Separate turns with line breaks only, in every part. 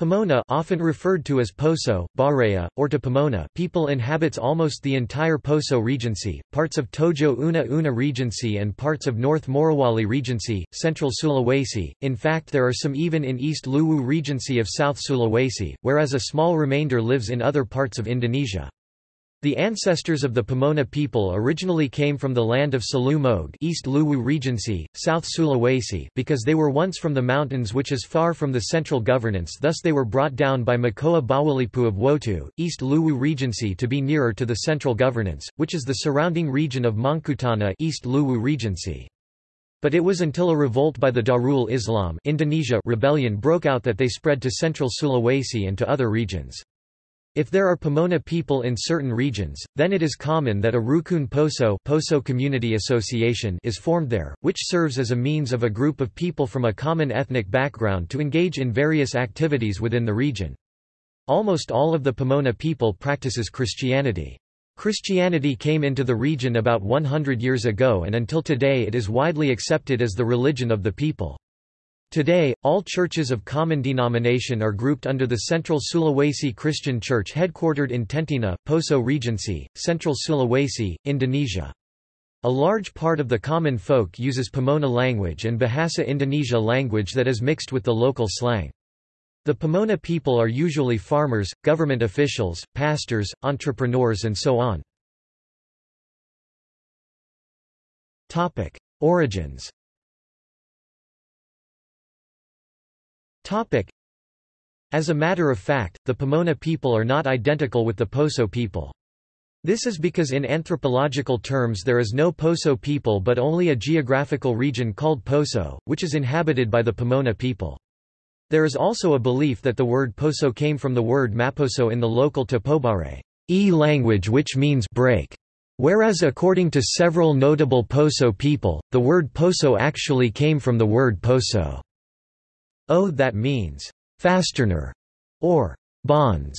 Pamona often referred to as Poso, Bare'e, or to Pamona people inhabits almost the entire Poso Regency, parts of Tojo Una Una Regency and parts of North Morowali Regency, Central Sulawesi, in fact there are some even in East Luwu Regency of South Sulawesi, whereas a small remainder lives in other parts of Indonesia. The ancestors of the Pamona people originally came from the land of Salumog East Luwu Regency, South Sulawesi because they were once from the mountains which is far from the central governance thus they were brought down by Makoa Bawalipu of Wotu, East Luwu Regency to be nearer to the central governance, which is the surrounding region of Mangkutana East Luwu Regency. But it was until a revolt by the Darul Islam Indonesia rebellion broke out that they spread to central Sulawesi and to other regions. If there are Pamona people in certain regions, then it is common that a Rukun Poso, Poso Community Association is formed there, which serves as a means of a group of people from a common ethnic background to engage in various activities within the region. Almost all of the Pamona people practices Christianity. Christianity came into the region about 100 years ago and until today it is widely accepted as the religion of the people. Today, all churches of common denomination are grouped under the Central Sulawesi Christian Church headquartered in Tentena, Poso Regency, Central Sulawesi, Indonesia. A large part of the common folk uses Pamona language and Bahasa Indonesia language that is mixed with the local slang. The Pamona people are usually farmers, government officials, pastors, entrepreneurs and so on. Origins As a matter of fact, the Pamona people are not identical with the Poso people. This is because in anthropological terms there is no Poso people but only a geographical region called Poso, which is inhabited by the Pamona people. There is also a belief that the word Poso came from the word Maposo in the local Topobare e language which means break. Whereas according to several notable Poso people, the word Poso actually came from the word Poso. O that means fastener or bonds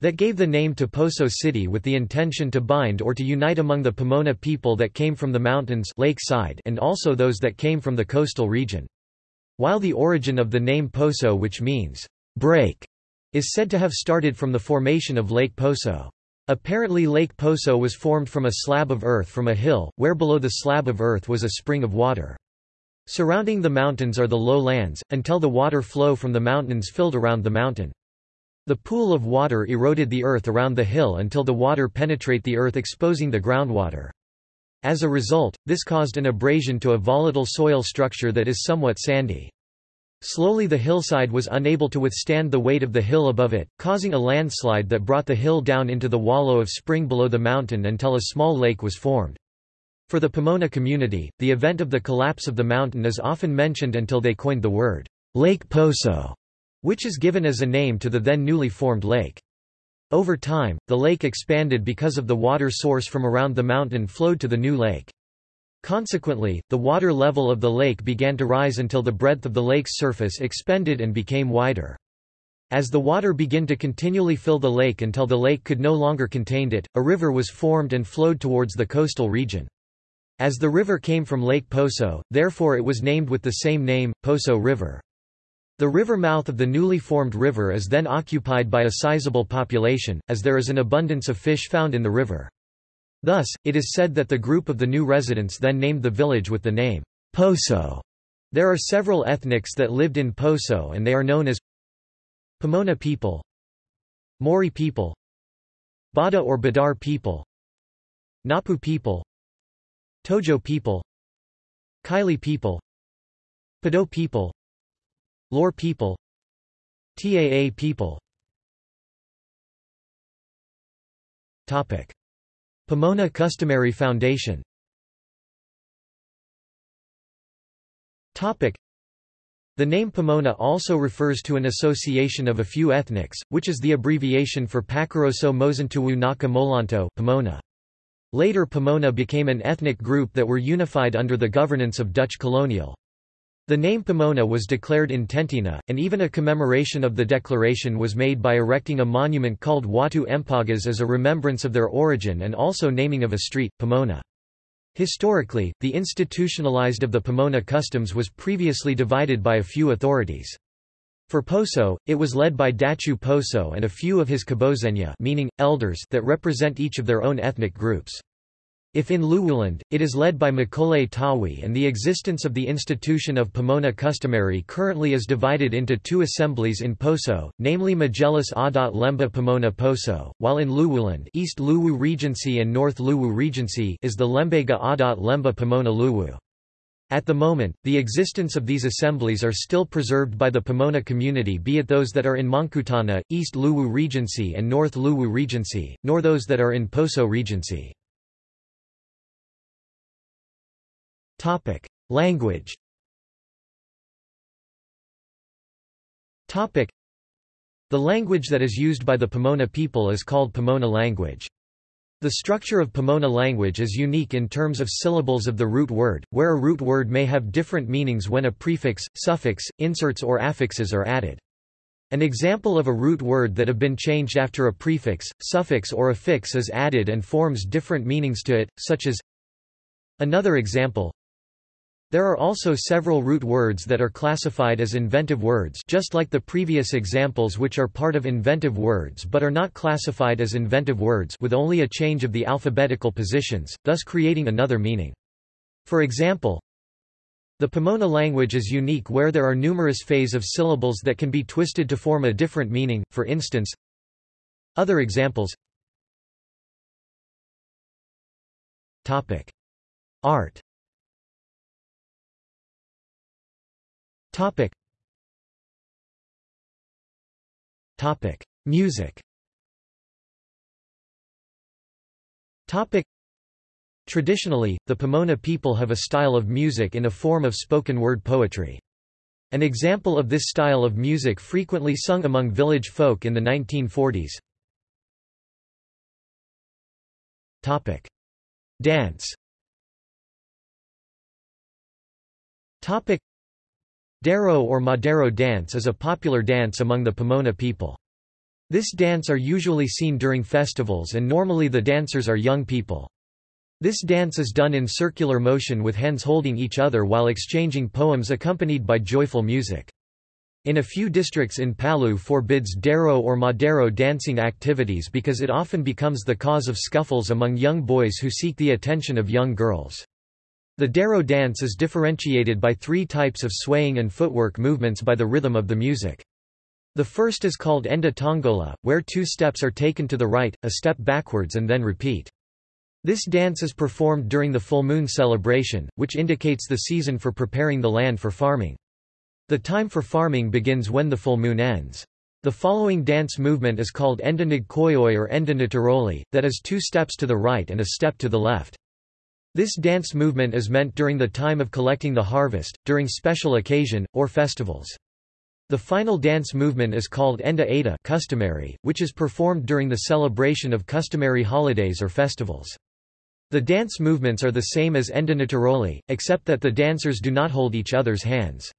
that gave the name to Poso City with the intention to bind or to unite among the Pamona people that came from the mountains lake side and also those that came from the coastal region. While the origin of the name Poso which means break is said to have started from the formation of Lake Poso. Apparently Lake Poso was formed from a slab of earth from a hill, where below the slab of earth was a spring of water. Surrounding the mountains are the low lands, until the water flow from the mountains filled around the mountain. The pool of water eroded the earth around the hill until the water penetrate the earth exposing the groundwater. As a result, this caused an abrasion to a volatile soil structure that is somewhat sandy. Slowly the hillside was unable to withstand the weight of the hill above it, causing a landslide that brought the hill down into the wallow of spring below the mountain until a small lake was formed. For the Pamona community, the event of the collapse of the mountain is often mentioned until they coined the word, Lake Poso, which is given as a name to the then newly formed lake. Over time, the lake expanded because of the water source from around the mountain flowed to the new lake. Consequently, the water level of the lake began to rise until the breadth of the lake's surface expanded and became wider. As the water began to continually fill the lake until the lake could no longer contain it, a river was formed and flowed towards the coastal region. As the river came from Lake Poso, therefore it was named with the same name, Poso River. The river mouth of the newly formed river is then occupied by a sizable population, as there is an abundance of fish found in the river. Thus, it is said that the group of the new residents then named the village with the name Poso. There are several ethnics that lived in Poso and they are known as Pamona people, Mori people, Bada or Badar people, Napu people, Tojo people Kaili people Pado people Lore people TAA people Topic. Pamona Customary Foundation Topic. The name Pamona also refers to an association of a few ethnics, which is the abbreviation for Pakaroso Mosintuwu Naka Molanto Pamona. Later Pamona became an ethnic group that were unified under the governance of Dutch colonial. The name Pamona was declared in Tentena, and even a commemoration of the declaration was made by erecting a monument called Watu Empagas as a remembrance of their origin and also naming of a street, Pamona. Historically, the institutionalized of the Pamona customs was previously divided by a few authorities. For Poso, it was led by Dachu Poso and a few of his kabozenya meaning, elders that represent each of their own ethnic groups. If in Luwuland, it is led by Makole Tawi and the existence of the institution of Pamona customary currently is divided into two assemblies in Poso, namely Majelis Adat Lemba Pamona Poso, while in Luwuland East Luwu Regency and North Luwu Regency is the Lembaga Adat Lemba Pamona Luwu. At the moment, the existence of these assemblies are still preserved by the Pamona community be it those that are in Mangkutana, East Luwu Regency and North Luwu Regency, nor those that are in Poso Regency. Language The language that is used by the Pamona people is called Pamona language. The structure of Pamona language is unique in terms of syllables of the root word, where a root word may have different meanings when a prefix, suffix, inserts or affixes are added. An example of a root word that have been changed after a prefix, suffix or affix is added and forms different meanings to it, such as Another example there are also several root words that are classified as inventive words just like the previous examples which are part of inventive words but are not classified as inventive words with only a change of the alphabetical positions, thus creating another meaning. For example, the Pamona language is unique where there are numerous phase of syllables that can be twisted to form a different meaning, for instance Other examples. Art Topic. Topic: Music. Topic. Traditionally, the Pamona people have a style of music in a form of spoken word poetry. An example of this style of music frequently sung among village folk in the 1940s. Topic: Dance. Topic: Daro or Madero dance is a popular dance among the Pamona people. This dance are usually seen during festivals and normally the dancers are young people. This dance is done in circular motion with hands holding each other while exchanging poems accompanied by joyful music. In a few districts in Palu forbids Daro or Madero dancing activities because it often becomes the cause of scuffles among young boys who seek the attention of young girls. The Daro dance is differentiated by three types of swaying and footwork movements by the rhythm of the music. The first is called Enda Tongola, where two steps are taken to the right, a step backwards and then repeat. This dance is performed during the full moon celebration, which indicates the season for preparing the land for farming. The time for farming begins when the full moon ends. The following dance movement is called Enda Nigkoyoi or Enda Nitaroli, that is two steps to the right and a step to the left. This dance movement is meant during the time of collecting the harvest, during special occasion, or festivals. The final dance movement is called Enda Ada customary, which is performed during the celebration of customary holidays or festivals. The dance movements are the same as Enda Nitaroli, except that the dancers do not hold each other's hands.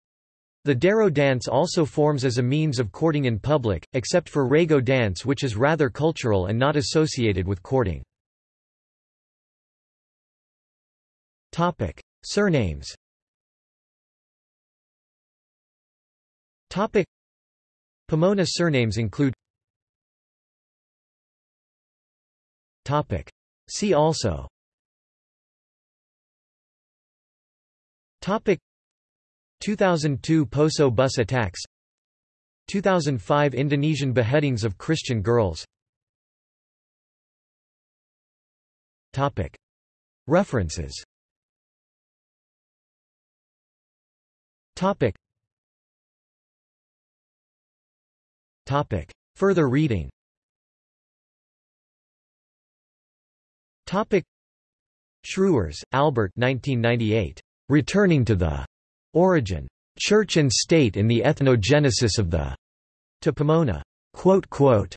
The Daro dance also forms as a means of courting in public, except for Rego dance which is rather cultural and not associated with courting. Topic: Surnames. Topic: Pamona surnames include. Topic: See also. Topic: 2002 Poso bus attacks. 2005 Indonesian beheadings of Christian girls. Topic: References. Topic. Topic. Further reading Topic. Schrauwers, Albert 1998. Returning to the Origin. Church and State in the Ethnogenesis of the to Pamona. Quote, quote,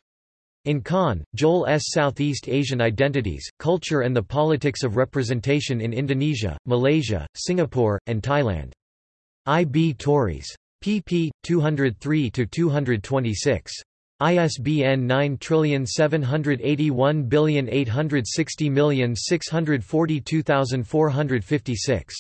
in Kahn, Joel S. Southeast Asian Identities, Culture and the Politics of Representation in Indonesia, Malaysia, Singapore, and Thailand. I. B. Tauris. pp. 203–226. ISBN 9781860642426.